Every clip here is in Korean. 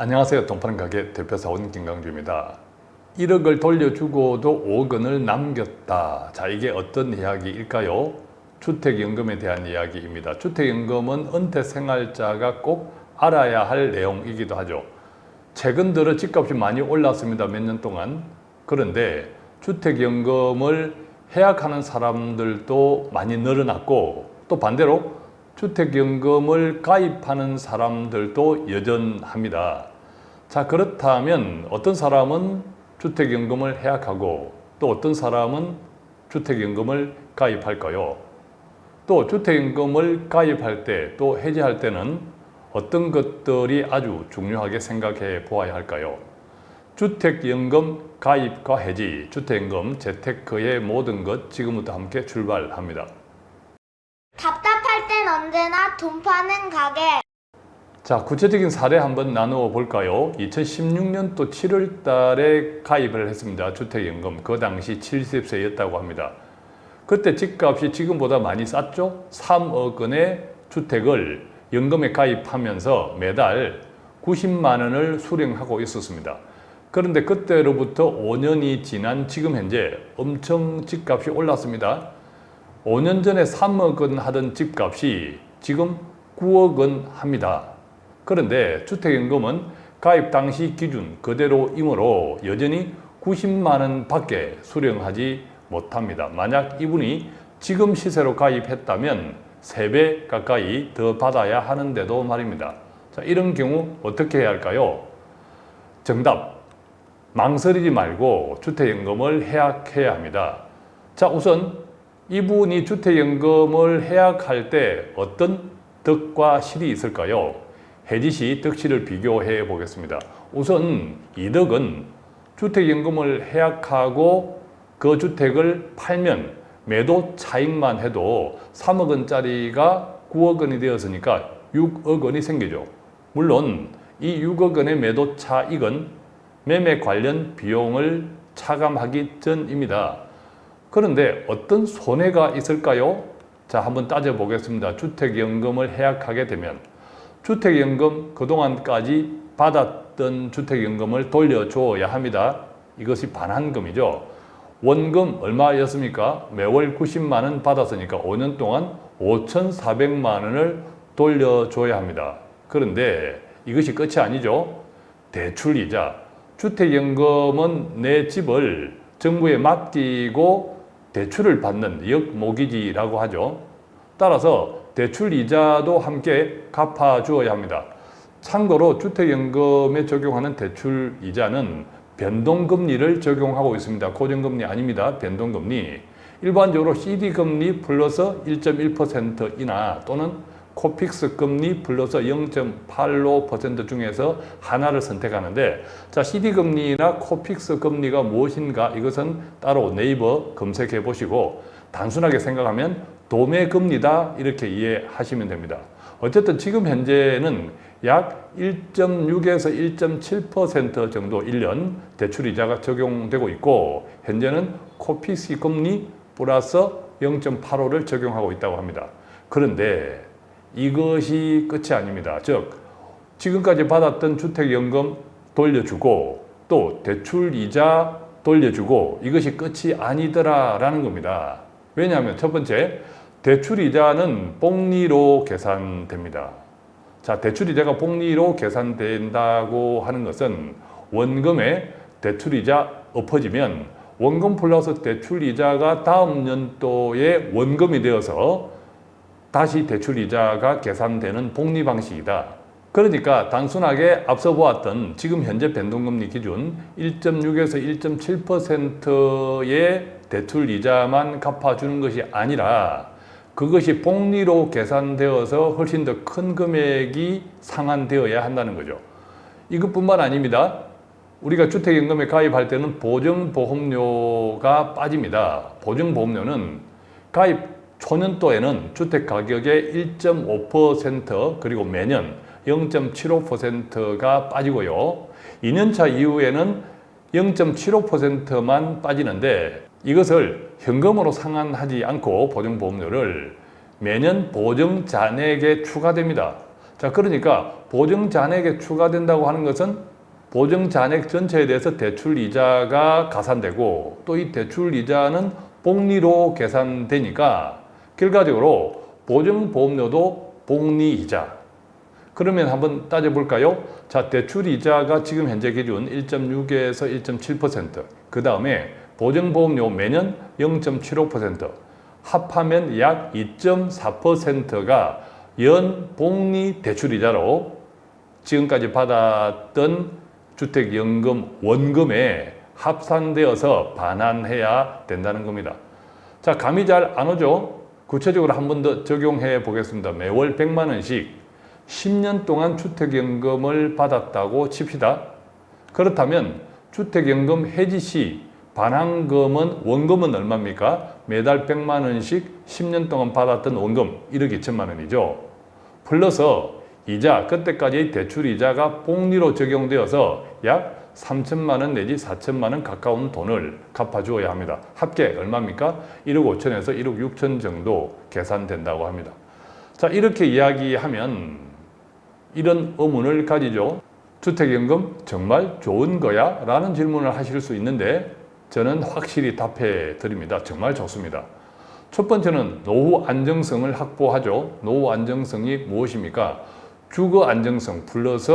안녕하세요. 동파는 가게 대표사 원 김강주입니다. 1억을 돌려주고도 5억 원을 남겼다. 자 이게 어떤 이야기일까요? 주택연금에 대한 이야기입니다. 주택연금은 은퇴생활자가 꼭 알아야 할 내용이기도 하죠. 최근 들어 집값이 많이 올랐습니다. 몇 년 동안. 그런데 주택연금을 해약하는 사람들도 많이 늘어났고 또 반대로 주택연금을 가입하는 사람들도 여전합니다. 자 그렇다면 어떤 사람은 주택연금을 해약하고 또 어떤 사람은 주택연금을 가입할까요? 또 주택연금을 가입할 때 또 해지할 때는 어떤 것들이 아주 중요하게 생각해 보아야 할까요? 주택연금 가입과 해지, 주택연금, 재테크의 모든 것 지금부터 함께 출발합니다. 답답할 땐 언제나 돈 파는 가게. 자, 구체적인 사례 한번 나누어 볼까요? 2016년도 7월 달에 가입을 했습니다. 주택연금. 그 당시 70세였다고 합니다. 그때 집값이 지금보다 많이 쌌죠? 3억 원의 주택을 연금에 가입하면서 매달 90만 원을 수령하고 있었습니다. 그런데 그때로부터 5년이 지난 지금 현재 엄청 집값이 올랐습니다. 5년 전에 3억 원 하던 집값이 지금 9억 원 합니다. 그런데 주택연금은 가입 당시 기준 그대로이므로 여전히 90만 원 밖에 수령하지 못합니다. 만약 이분이 지금 시세로 가입했다면 3배 가까이 더 받아야 하는데도 말입니다. 자, 이런 경우 어떻게 해야 할까요? 정답! 망설이지 말고 주택연금을 해약해야 합니다. 자, 우선 이분이 주택연금을 해약할 때 어떤 덕과 실이 있을까요? 해지 시 덕실을 비교해 보겠습니다. 우선 이덕은 주택연금을 해약하고 그 주택을 팔면 매도 차익만 해도 3억 원짜리가 9억 원이 되었으니까 6억 원이 생기죠. 물론 이 6억 원의 매도 차익은 매매 관련 비용을 차감하기 전입니다. 그런데 어떤 손해가 있을까요? 자, 한번 따져보겠습니다. 주택연금을 해약하게 되면 주택연금 그동안까지 받았던 주택연금을 돌려줘야 합니다. 이것이 반환금이죠. 원금 얼마였습니까? 매월 90만 원 받았으니까 5년 동안 5,400만 원을 돌려줘야 합니다. 그런데 이것이 끝이 아니죠. 대출이자 주택연금은 내 집을 정부에 맡기고 대출을 받는 역모기지라고 하죠. 따라서 대출 이자도 함께 갚아주어야 합니다. 참고로 주택연금에 적용하는 대출 이자는 변동금리를 적용하고 있습니다. 고정금리 아닙니다. 변동금리. 일반적으로 CD금리 플러스 1.1%이나 또는 코픽스 금리 플러스 0.85% 중에서 하나를 선택하는데 자 CD금리나 코픽스 금리가 무엇인가 이것은 따로 네이버 검색해 보시고 단순하게 생각하면 도매금리다 이렇게 이해하시면 됩니다. 어쨌든 지금 현재는 약 1.6에서 1.7% 정도 1년 대출이자가 적용되고 있고 현재는 코픽스 금리 플러스 0.85를 적용하고 있다고 합니다. 그런데 이것이 끝이 아닙니다. 즉 지금까지 받았던 주택연금 돌려주고 또 대출이자 돌려주고 이것이 끝이 아니더라라는 겁니다. 왜냐하면 첫 번째 대출이자는 복리로 계산됩니다. 자 대출이자가 복리로 계산된다고 하는 것은 원금에 대출이자 엎어지면 원금 플러스 대출이자가 다음 연도에 원금이 되어서 다시 대출이자가 계산되는 복리 방식이다. 그러니까 단순하게 앞서 보았던 지금 현재 변동금리 기준 1.6에서 1.7%의 대출 이자만 갚아주는 것이 아니라 그것이 복리로 계산되어서 훨씬 더 큰 금액이 상환되어야 한다는 거죠. 이것뿐만 아닙니다. 우리가 주택연금에 가입할 때는 보증보험료가 빠집니다. 보증보험료는 가입 초년도에는 주택가격의 1.5% 그리고 매년 0.75%가 빠지고요. 2년차 이후에는 0.75%만 빠지는데 이것을 현금으로 상환하지 않고 보증보험료를 매년 보증자액에 추가됩니다. 자, 그러니까 보증 잔액에 추가된다고 하는 것은 보증 잔액 전체에 대해서 대출 이자가 가산되고 또 이 대출 이자는 복리로 계산되니까 결과적으로 보증 보험료도 복리 이자. 그러면 한번 따져볼까요? 자, 대출 이자가 지금 현재 기준 1.6에서 1.7%. 그 다음에 보증보험료 매년 0.75%. 합하면 약 2.4%가 연 복리 대출 이자로 지금까지 받았던 주택연금 원금에 합산되어서 반환해야 된다는 겁니다. 자, 감이 잘 안 오죠? 구체적으로 한 번 더 적용해 보겠습니다. 매월 100만 원씩 10년 동안 주택연금을 받았다고 칩시다. 그렇다면 주택연금 해지 시 반환금은 원금은 얼마입니까? 매달 100만 원씩 10년 동안 받았던 원금 1억 2천만 원이죠. 플러스 이자, 그때까지 대출 이자가 복리로 적용되어서 약 3천만 원 내지 4천만 원 가까운 돈을 갚아주어야 합니다. 합계 얼마입니까? 1억 5천에서 1억 6천 정도 계산된다고 합니다. 자, 이렇게 이야기하면 이런 의문을 가지죠. 주택연금 정말 좋은 거야? 라는 질문을 하실 수 있는데 저는 확실히 답해 드립니다. 정말 좋습니다. 첫 번째는 노후 안정성을 확보하죠. 노후 안정성이 무엇입니까? 주거 안정성 플러스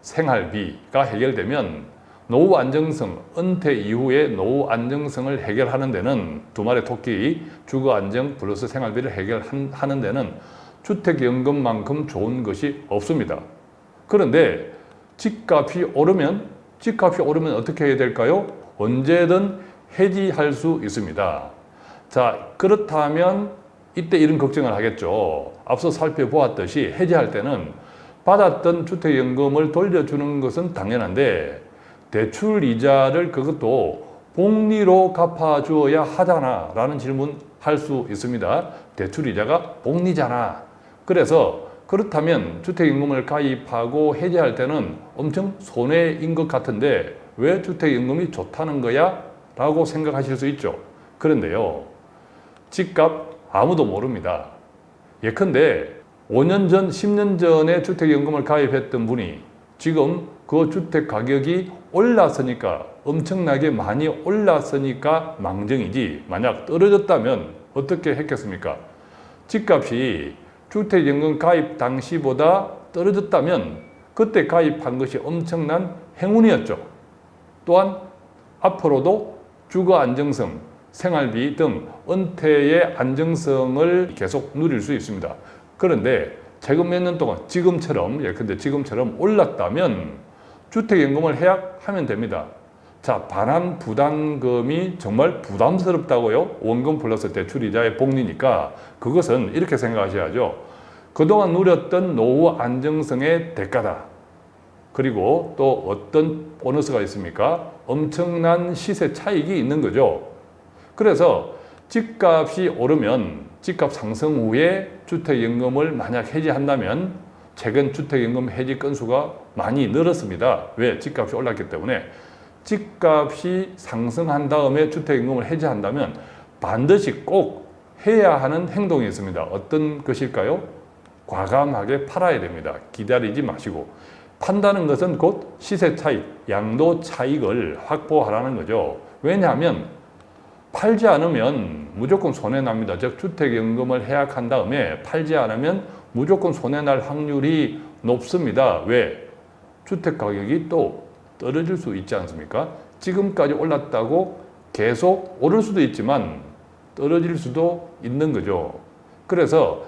생활비가 해결되면 노후 안정성, 은퇴 이후에 노후 안정성을 해결하는 데는 두 마리 토끼 주거 안정 플러스 생활비를 해결하는 데는 주택연금만큼 좋은 것이 없습니다. 그런데 집값이 오르면 집값이 오르면 어떻게 해야 될까요? 언제든 해지할 수 있습니다. 자, 그렇다면 이때 이런 걱정을 하겠죠. 앞서 살펴보았듯이 해지할 때는 받았던 주택연금을 돌려주는 것은 당연한데 대출 이자를 그것도 복리로 갚아주어야 하잖아 라는 질문 할 수 있습니다. 대출 이자가 복리잖아. 그래서 그렇다면 주택연금을 가입하고 해지할 때는 엄청 손해인 것 같은데 왜 주택연금이 좋다는 거야? 라고 생각하실 수 있죠. 그런데요. 집값 아무도 모릅니다. 예컨대 5년 전, 10년 전에 주택연금을 가입했던 분이 지금 그 주택 가격이 올랐으니까 엄청나게 많이 올랐으니까 망정이지 만약 떨어졌다면 어떻게 했겠습니까? 집값이 주택연금 가입 당시보다 떨어졌다면 그때 가입한 것이 엄청난 행운이었죠. 또한 앞으로도 주거 안정성, 생활비 등 은퇴의 안정성을 계속 누릴 수 있습니다. 그런데 최근 몇 년 동안 지금처럼 예컨대 지금처럼 올랐다면 주택연금을 해약하면 됩니다. 자, 반환 부담금이 정말 부담스럽다고요? 원금 플러스 대출이자의 복리니까 그것은 이렇게 생각하셔야죠. 그동안 누렸던 노후 안정성의 대가다. 그리고 또 어떤 보너스가 있습니까? 엄청난 시세 차익이 있는 거죠. 그래서 집값이 오르면 집값 상승 후에 주택연금을 만약 해지한다면 최근 주택연금 해지 건수가 많이 늘었습니다. 왜? 집값이 올랐기 때문에 집값이 상승한 다음에 주택연금을 해지한다면 반드시 꼭 해야 하는 행동이 있습니다. 어떤 것일까요? 과감하게 팔아야 됩니다. 기다리지 마시고. 판다는 것은 곧 시세 차익, 양도 차익을 확보하라는 거죠. 왜냐하면 팔지 않으면 무조건 손해납니다. 즉 주택연금을 해약한 다음에 팔지 않으면 무조건 손해날 확률이 높습니다. 왜? 주택가격이 또 떨어질 수 있지 않습니까? 지금까지 올랐다고 계속 오를 수도 있지만 떨어질 수도 있는 거죠. 그래서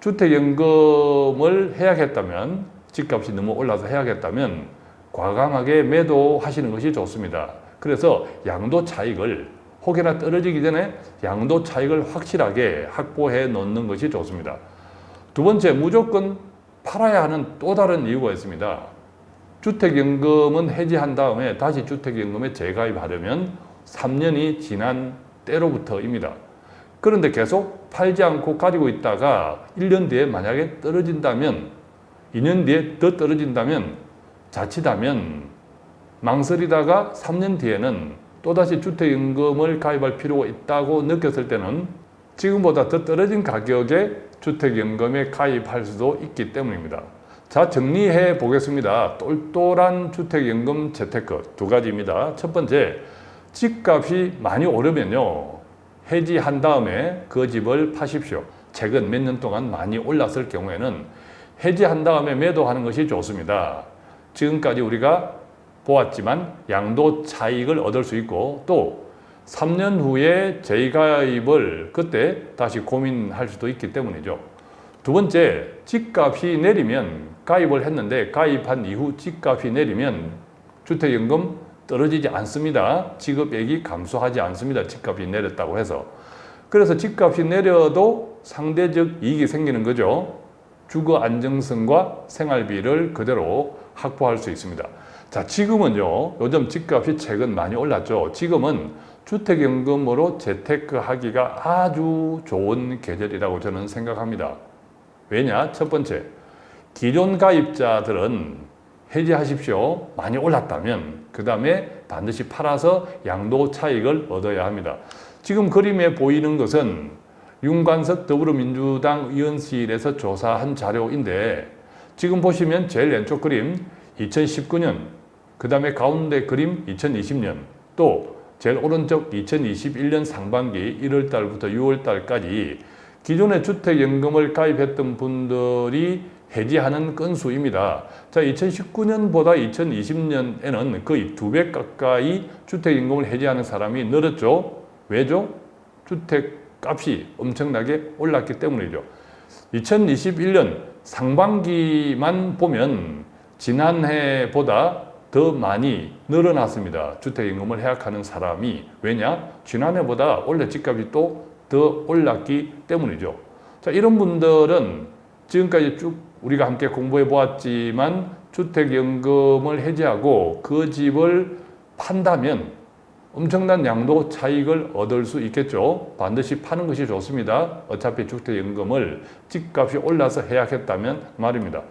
주택연금을 해약했다면 집값이 너무 올라서 해약했다면 과감하게 매도하시는 것이 좋습니다. 그래서 양도 차익을 혹여나 떨어지기 전에 양도 차익을 확실하게 확보해 놓는 것이 좋습니다. 두 번째, 무조건 팔아야 하는 또 다른 이유가 있습니다. 주택연금은 해지한 다음에 다시 주택연금에 재가입하려면 3년이 지난 때로부터입니다. 그런데 계속 팔지 않고 가지고 있다가 1년 뒤에 만약에 떨어진다면 2년 뒤에 더 떨어진다면 자칫하면 망설이다가 3년 뒤에는 또다시 주택연금을 가입할 필요가 있다고 느꼈을 때는 지금보다 더 떨어진 가격에 주택연금에 가입할 수도 있기 때문입니다. 자, 정리해 보겠습니다. 똘똘한 주택연금 재테크 두 가지입니다. 첫 번째, 집값이 많이 오르면요. 해지한 다음에 그 집을 파십시오. 최근 몇 년 동안 많이 올랐을 경우에는 해지한 다음에 매도하는 것이 좋습니다. 지금까지 우리가 보았지만 양도 차익을 얻을 수 있고 또 3년 후에 재가입을 그때 다시 고민할 수도 있기 때문이죠. 두 번째, 집값이 내리면 가입을 했는데 가입한 이후 집값이 내리면 주택연금 떨어지지 않습니다. 지급액이 감소하지 않습니다. 집값이 내렸다고 해서. 그래서 집값이 내려도 상대적 이익이 생기는 거죠. 주거 안정성과 생활비를 그대로 확보할 수 있습니다. 자, 지금은요, 요즘 집값이 최근 많이 올랐죠. 지금은 주택연금으로 재테크하기가 아주 좋은 계절이라고 저는 생각합니다. 왜냐? 첫 번째, 기존 가입자들은 해지하십시오. 많이 올랐다면 그 다음에 반드시 팔아서 양도 차익을 얻어야 합니다. 지금 그림에 보이는 것은 윤관석 더불어민주당 의원실에서 조사한 자료인데 지금 보시면 제일 왼쪽 그림 2019년 그 다음에 가운데 그림 2020년 또 제일 오른쪽 2021년 상반기 1월 달부터 6월 달까지 기존의 주택연금을 가입했던 분들이 해지하는 건수입니다. 자, 2019년보다 2020년에는 거의 두 배 가까이 주택연금을 해지하는 사람이 늘었죠. 왜죠? 주택 값이 엄청나게 올랐기 때문이죠. 2021년 상반기만 보면 지난해보다 더 많이 늘어났습니다. 주택임금을 해약하는 사람이. 왜냐? 지난해보다 원래 집값이 또 더 올랐기 때문이죠. 자, 이런 분들은 지금까지 쭉 우리가 함께 공부해 보았지만 주택연금을 해지하고 그 집을 판다면 엄청난 양도 차익을 얻을 수 있겠죠. 반드시 파는 것이 좋습니다. 어차피 주택연금을 집값이 올라서 해약했다면 말입니다.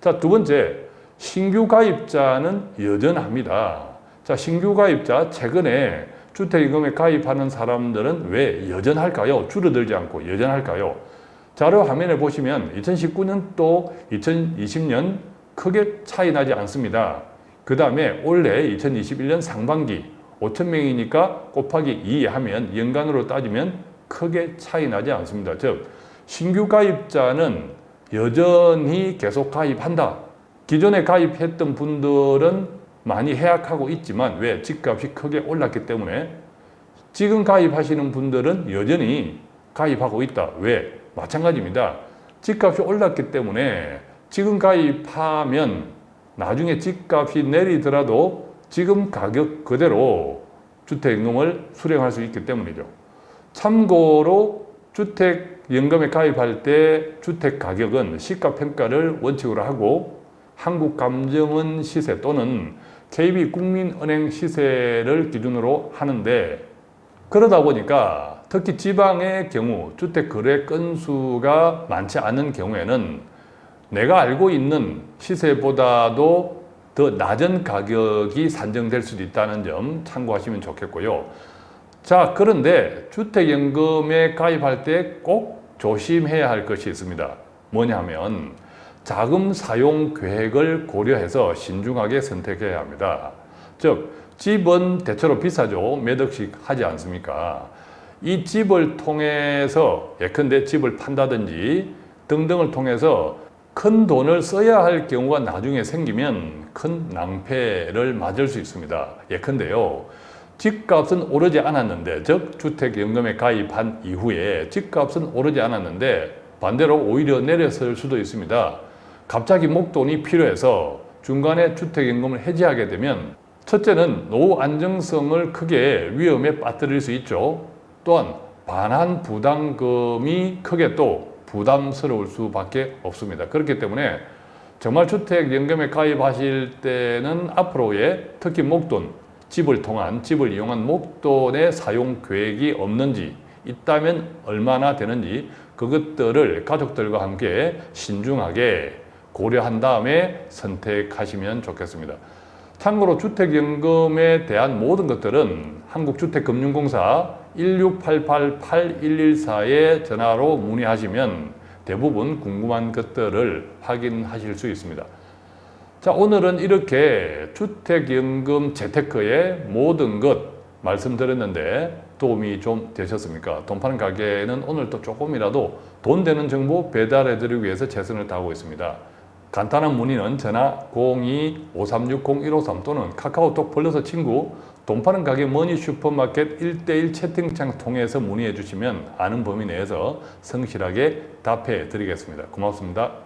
자, 두 번째, 신규 가입자는 여전합니다. 자, 신규 가입자 최근에 주택임금에 가입하는 사람들은 왜 여전할까요? 줄어들지 않고 여전할까요? 자료 화면에 보시면 2019년 또 2020년 크게 차이 나지 않습니다. 그 다음에 올해 2021년 상반기 5천 명이니까 곱하기 2 하면 연간으로 따지면 크게 차이 나지 않습니다. 즉 신규 가입자는 여전히 계속 가입한다. 기존에 가입했던 분들은 많이 해약하고 있지만 왜 집값이 크게 올랐기 때문에 지금 가입하시는 분들은 여전히 가입하고 있다. 왜? 마찬가지입니다. 집값이 올랐기 때문에 지금 가입하면 나중에 집값이 내리더라도 지금 가격 그대로 주택연금을 수령할 수 있기 때문이죠. 참고로 주택연금에 가입할 때 주택 가격은 시가평가를 원칙으로 하고 한국감정원 시세 또는 KB국민은행 시세를 기준으로 하는데 그러다 보니까 특히 지방의 경우 주택 거래 건수가 많지 않은 경우에는 내가 알고 있는 시세보다도 더 낮은 가격이 산정될 수도 있다는 점 참고하시면 좋겠고요. 자, 그런데 주택연금에 가입할 때 꼭 조심해야 할 것이 있습니다. 뭐냐면 자금 사용 계획을 고려해서 신중하게 선택해야 합니다. 즉, 집은 대체로 비싸죠. 몇 억씩 하지 않습니까? 이 집을 통해서 예컨대 집을 판다든지 등등을 통해서 큰 돈을 써야 할 경우가 나중에 생기면 큰 낭패를 맞을 수 있습니다. 예컨대요. 집값은 오르지 않았는데 즉 주택연금에 가입한 이후에 집값은 오르지 않았는데 반대로 오히려 내렸을 수도 있습니다. 갑자기 목돈이 필요해서 중간에 주택연금을 해지하게 되면 첫째는 노후 안정성을 크게 위험에 빠뜨릴 수 있죠. 또한 반환 부담금이 크게 또 부담스러울 수밖에 없습니다. 그렇기 때문에 정말 주택연금에 가입하실 때는 앞으로의 특히 목돈, 집을 통한 집을 이용한 목돈의 사용 계획이 없는지 있다면 얼마나 되는지 그것들을 가족들과 함께 신중하게 고려한 다음에 선택하시면 좋겠습니다. 참고로 주택연금에 대한 모든 것들은 한국주택금융공사 1688-8114에 전화로 문의하시면 대부분 궁금한 것들을 확인하실 수 있습니다. 자, 오늘은 이렇게 주택연금 재테크의 모든 것 말씀드렸는데 도움이 좀 되셨습니까? 돈 파는 가게는 오늘 또 조금이라도 돈 되는 정보 배달해드리기 위해서 최선을 다하고 있습니다. 간단한 문의는 전화 02-5360-153 또는 카카오톡 플러스 친구 돈 파는 가게 머니 슈퍼마켓 1대1 채팅창 통해서 문의해 주시면 아는 범위 내에서 성실하게 답해 드리겠습니다. 고맙습니다.